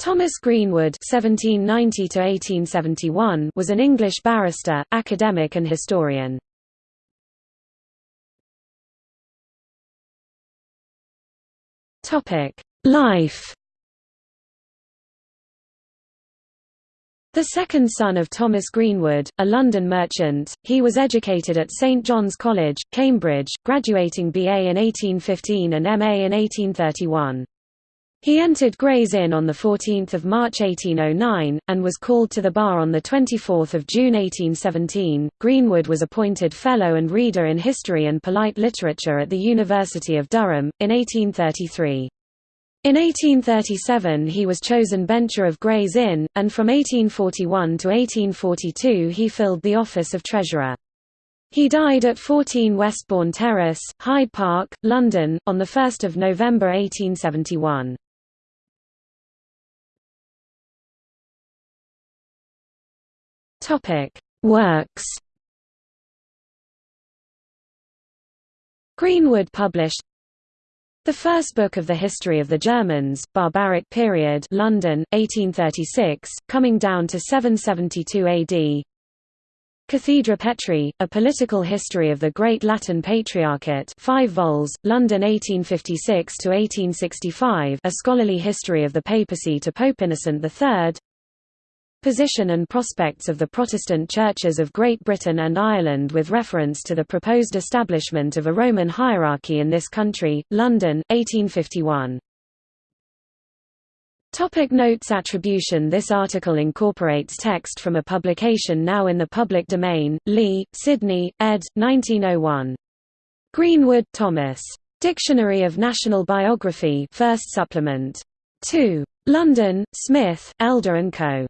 Thomas Greenwood (1790–1871) was an English barrister, academic, and historian. Topic: Life. The second son of Thomas Greenwood, a London merchant, he was educated at St John's College, Cambridge, graduating BA in 1815 and MA in 1831. He entered Gray's Inn on 14 March 1809, and was called to the bar on 24 June 1817. Greenwood was appointed Fellow and Reader in History and Polite Literature at the University of Durham, in 1833. In 1837 he was chosen bencher of Gray's Inn, and from 1841 to 1842 he filled the office of Treasurer. He died at 14 Westbourne Terrace, Hyde Park, London, on 1 November 1871. Topic: Works. Greenwood published the first book of the history of the Germans, Barbaric Period, London, 1836, coming down to 772 AD. Cathedra Petri, A Political History of the Great Latin Patriarchate 5 vols, London 1856–1865 A Scholarly History of the Papacy to Pope Innocent III Position and prospects of the Protestant churches of Great Britain and Ireland with reference to the proposed establishment of a Roman hierarchy in this country, London, 1851. Topic notes Attribution This article incorporates text from a publication now in the public domain, Lee, Sidney, ed. 1901. Greenwood, Thomas. Dictionary of National Biography 1st supplement. 2. London, Smith, Elder & Co.